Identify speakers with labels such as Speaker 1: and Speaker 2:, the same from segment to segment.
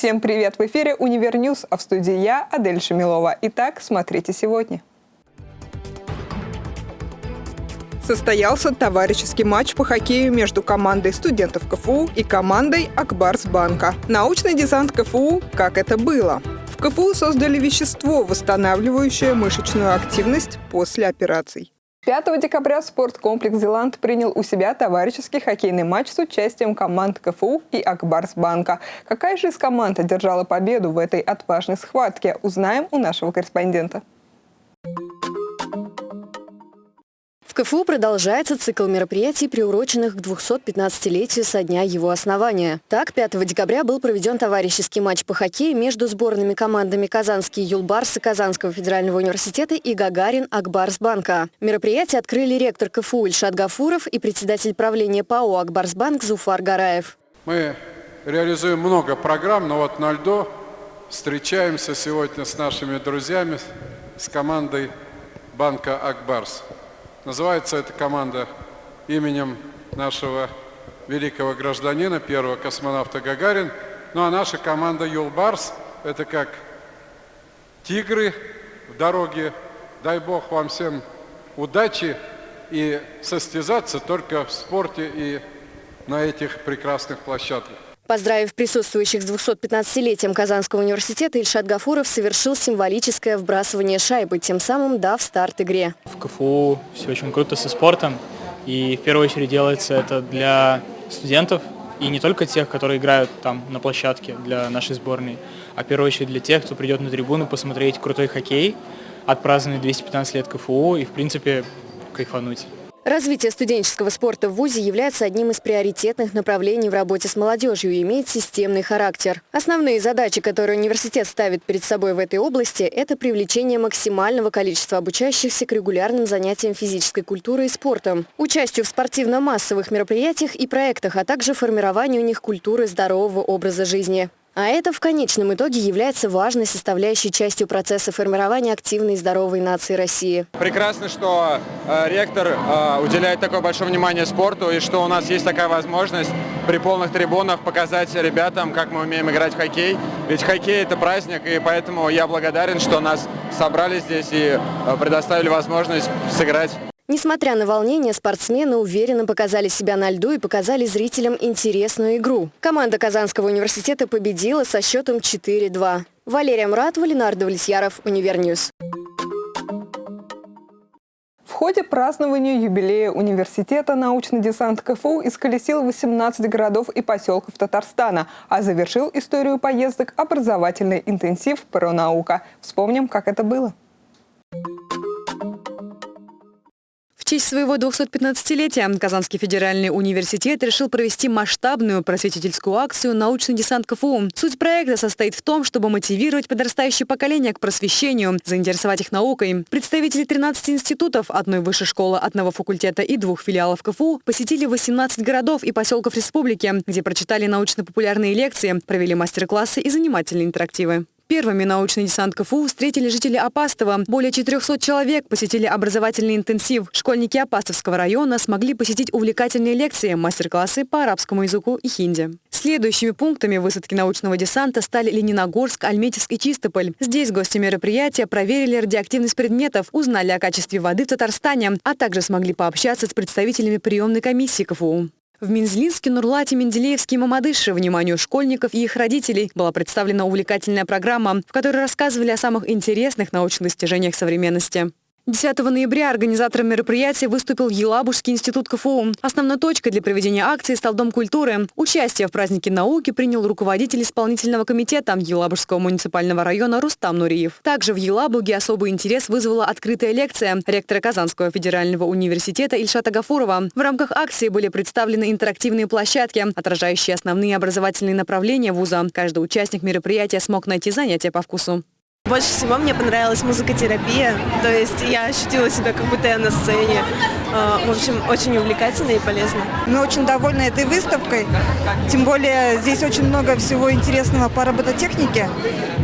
Speaker 1: Всем привет! В эфире «Univer News», а в студии я, Адель Шамилова. Итак, смотрите сегодня. Состоялся товарищеский матч по хоккею между командой студентов КФУ и командой Ак Барс Банка. Научный десант КФУ «Как это было?». В КФУ создали вещество, восстанавливающее мышечную активность после операций. 5 декабря спорткомплекс «Зилант» принял у себя товарищеский хоккейный матч с участием команд КФУ и Ак Барс Банка. Какая же из команд одержала победу в этой отважной схватке, узнаем у нашего корреспондента.
Speaker 2: КФУ продолжается цикл мероприятий, приуроченных к 215-летию со дня его основания. Так, 5 декабря был проведен товарищеский матч по хоккею между сборными командами «Казанские юлбарсы» Казанского федерального университета и «Гагарин» Акбарсбанка. Мероприятие открыли ректор КФУ Ильшат Гафуров и председатель правления ПАО «Акбарсбанк» Зуфар Гараев.
Speaker 3: Мы реализуем много программ, но вот на льду встречаемся сегодня с нашими друзьями, с командой банка «Акбарс». Называется эта команда именем нашего великого гражданина, первого космонавта Гагарин. Ну а наша команда Юлбарс – это как тигры в дороге. Дай Бог вам всем удачи и состязаться только в спорте и на этих прекрасных площадках.
Speaker 2: Поздравив присутствующих с 215-летием Казанского университета, Ильшат Гафуров совершил символическое вбрасывание шайбы, тем самым дав старт игре.
Speaker 4: В КФУ все очень круто со спортом, и в первую очередь делается это для студентов, и не только тех, которые играют там на площадке для нашей сборной, а в первую очередь для тех, кто придет на трибуну посмотреть крутой хоккей, отпраздновать 215 лет КФУ и, в принципе, кайфануть.
Speaker 2: Развитие студенческого спорта в ВУЗе является одним из приоритетных направлений в работе с молодежью и имеет системный характер. Основные задачи, которые университет ставит перед собой в этой области, это привлечение максимального количества обучающихся к регулярным занятиям физической культурой и спортом, участию в спортивно-массовых мероприятиях и проектах, а также формированию у них культуры здорового образа жизни. А это в конечном итоге является важной составляющей частью процесса формирования активной и здоровой нации России.
Speaker 5: Прекрасно, что э, ректор э, уделяет такое большое внимание спорту и что у нас есть такая возможность при полных трибунах показать ребятам, как мы умеем играть в хоккей. Ведь хоккей – это праздник, и поэтому я благодарен, что нас собрали здесь и э, предоставили возможность сыграть.
Speaker 2: Несмотря на волнение, спортсмены уверенно показали себя на льду и показали зрителям интересную игру. Команда Казанского университета победила со счетом 4-2. Валерия Муратова, Ленар Давлетьяров, Univer News.
Speaker 1: В ходе празднования юбилея университета научный десант КФУ исколесил 18 городов и поселков Татарстана, а завершил историю поездок образовательный интенсив «Пронаука». Вспомним, как это было.
Speaker 2: Честь своего 215-летия Казанский федеральный университет решил провести масштабную просветительскую акцию «Научный десант КФУ». Суть проекта состоит в том, чтобы мотивировать подрастающее поколение к просвещению, заинтересовать их наукой. Представители 13 институтов, одной высшей школы, одного факультета и двух филиалов КФУ посетили 18 городов и поселков республики, где прочитали научно-популярные лекции, провели мастер-классы и занимательные интерактивы. Первыми научный десант КФУ встретили жители Апастова. Более 400 человек посетили образовательный интенсив. Школьники Апастовского района смогли посетить увлекательные лекции, мастер-классы по арабскому языку и хинди. Следующими пунктами высадки научного десанта стали Лениногорск, Альметьевск и Чистополь. Здесь гости мероприятия проверили радиоактивность предметов, узнали о качестве воды в Татарстане, а также смогли пообщаться с представителями приемной комиссии КФУ. В Минзлинске, Нурлате, Менделеевске и Мамадыше вниманию школьников и их родителей была представлена увлекательная программа, в которой рассказывали о самых интересных научных достижениях современности. 10 ноября организатором мероприятия выступил Елабужский институт КФУ. Основной точкой для проведения акции стал Дом культуры. Участие в празднике науки принял руководитель исполнительного комитета Елабужского муниципального района Рустам Нуриев. Также в Елабуге особый интерес вызвала открытая лекция ректора Казанского федерального университета Ильшата Гафурова. В рамках акции были представлены интерактивные площадки, отражающие основные образовательные направления вуза. Каждый участник мероприятия смог найти занятия по вкусу.
Speaker 6: Больше всего мне понравилась музыкотерапия, то есть я ощутила себя как будто я на сцене. А, в общем, очень увлекательно и полезно.
Speaker 7: Мы очень довольны этой выставкой, тем более здесь очень много всего интересного по робототехнике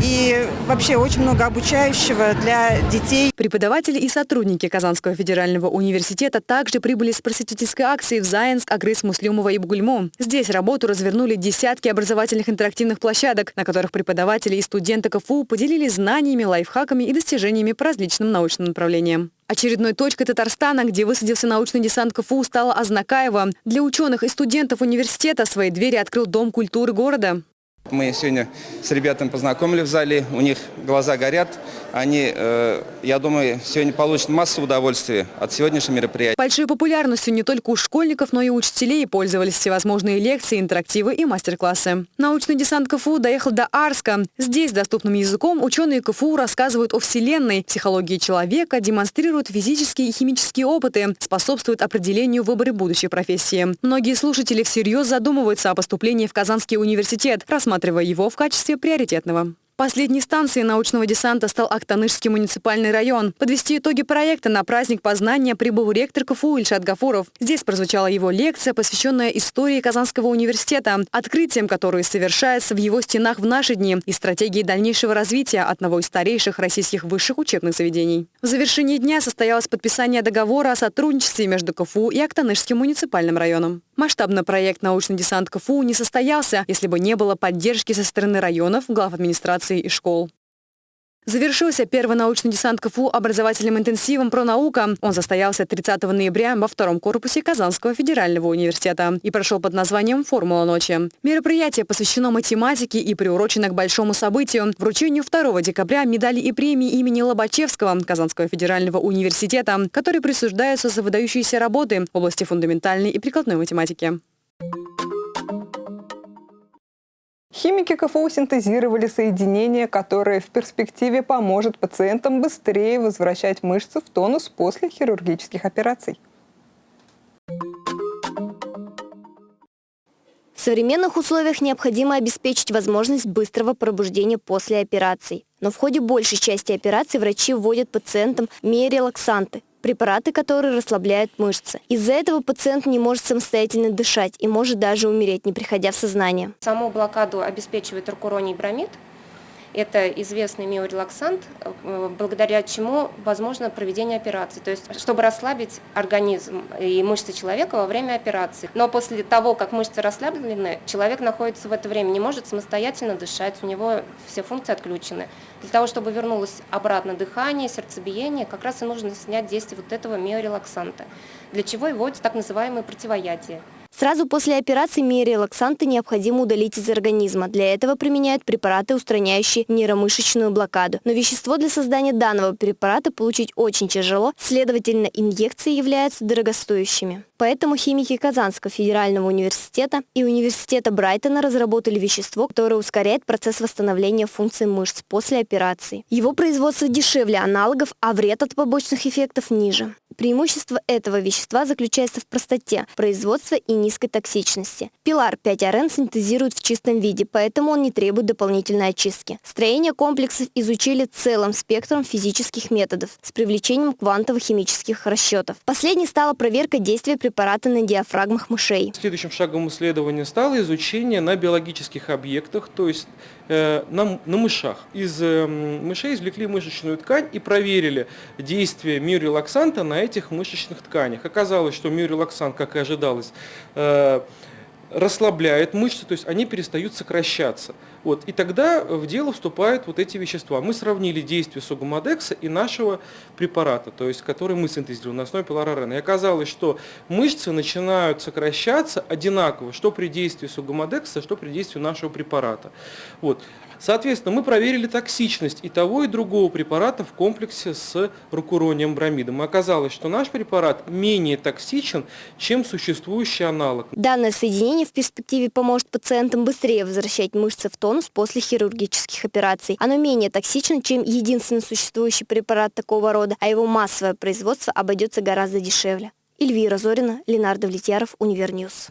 Speaker 7: и вообще очень много обучающего для детей.
Speaker 2: Преподаватели и сотрудники Казанского федерального университета также прибыли с просветительской акцией в Заинск, Агрыс, Муслюмова и Бугульму. Здесь работу развернули десятки образовательных интерактивных площадок, на которых преподаватели и студенты КФУ поделились знаниями, лайфхаками и достижениями по различным научным направлениям. Очередной точкой Татарстана, где высадился научный десант КФУ, стала Азнакаева. Для ученых и студентов университета свои двери открыл Дом культуры города.
Speaker 8: Мы сегодня с ребятами познакомили в зале, у них глаза горят. Они, э, я думаю, сегодня получат массу удовольствия от сегодняшнего мероприятия.
Speaker 2: Большой популярностью не только у школьников, но и у учителей пользовались всевозможные лекции, интерактивы и мастер-классы. Научный десант КФУ доехал до Арска. Здесь доступным языком ученые КФУ рассказывают о Вселенной, психологии человека, демонстрируют физические и химические опыты, способствуют определению выбора будущей профессии. Многие слушатели всерьез задумываются о поступлении в Казанский университет, рассматривая рассматривая его в качестве приоритетного. Последней станцией научного десанта стал Актанышский муниципальный район. Подвести итоги проекта на праздник познания прибыл ректор КФУ Ильшат Гафуров. Здесь прозвучала его лекция, посвященная истории Казанского университета, открытием, которые совершается в его стенах в наши дни и стратегии дальнейшего развития одного из старейших российских высших учебных заведений. В завершении дня состоялось подписание договора о сотрудничестве между КФУ и Актанышским муниципальным районом. Масштабный проект «Научный десант КФУ» не состоялся, если бы не было поддержки со стороны районов, глав администрации организаций и школ. Завершился первый научный десант КФУ образовательным интенсивом про наука. Он состоялся 30 ноября во втором корпусе Казанского федерального университета и прошел под названием «Формула ночи». Мероприятие посвящено математике и приурочено к большому событию – вручению 2 декабря медали и премии имени Лобачевского Казанского федерального университета, которые присуждаются за выдающиеся работы в области фундаментальной и прикладной математики.
Speaker 1: Химики КФУ синтезировали соединение, которое в перспективе поможет пациентам быстрее возвращать мышцы в тонус после хирургических операций.
Speaker 9: В современных условиях необходимо обеспечить возможность быстрого пробуждения после операций. Но в ходе большей части операций врачи вводят пациентам миорелаксанты, препараты, которые расслабляют мышцы. Из-за этого пациент не может самостоятельно дышать и может даже умереть, не приходя в сознание.
Speaker 10: Саму блокаду обеспечивает ракуроний бромид, это известный миорелаксант, э, благодаря чему возможно проведение операции. То есть, чтобы расслабить организм и мышцы человека во время операции. Но после того, как мышцы расслаблены, человек находится в это время, не может самостоятельно дышать, у него все функции отключены. Для того, чтобы вернулось обратно дыхание, сердцебиение, как раз и нужно снять действие вот этого миорелаксанта, для чего и вводится так называемое противоядие.
Speaker 9: Сразу после операции миорелаксанты необходимо удалить из организма. Для этого применяют препараты, устраняющие нейромышечную блокаду. Но вещество для создания данного препарата получить очень тяжело, следовательно, инъекции являются дорогостоящими. Поэтому химики Казанского федерального университета и университета Брайтона разработали вещество, которое ускоряет процесс восстановления функций мышц после операции. Его производство дешевле аналогов, а вред от побочных эффектов ниже. Преимущество этого вещества заключается в простоте производства и низкой токсичности. Пилар 5-РН синтезируют в чистом виде, поэтому он не требует дополнительной очистки. Строение комплексов изучили целым спектром физических методов с привлечением квантово-химических расчетов. Последней стала проверка действия препарата на диафрагмах мышей.
Speaker 11: Следующим шагом исследования стало изучение на биологических объектах, то есть э, на, на мышах. Из э, мышей извлекли мышечную ткань и проверили действие миорелаксанта на этих мышечных тканях. Оказалось, что миорелаксант, как и ожидалось, э, расслабляет мышцы, то есть они перестают сокращаться. Вот, и тогда в дело вступают вот эти вещества. Мы сравнили действие сугумадекса и нашего препарата, то есть который мы синтезировали на основе пилорарена. И оказалось, что мышцы начинают сокращаться одинаково, что при действии сугумадекса, что при действии нашего препарата. Вот. Соответственно, мы проверили токсичность и того, и другого препарата в комплексе с рокурония бромидом. И оказалось, что наш препарат менее токсичен, чем существующий аналог.
Speaker 9: Данное соединение в перспективе поможет пациентам быстрее возвращать мышцы в тонус после хирургических операций. Оно менее токсично, чем единственный существующий препарат такого рода, а его массовое производство обойдется гораздо дешевле. Эльвира Зорина, Ленар Давлетьяров, Univer News.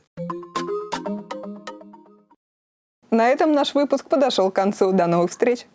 Speaker 1: На этом наш выпуск подошел к концу. До новых встреч!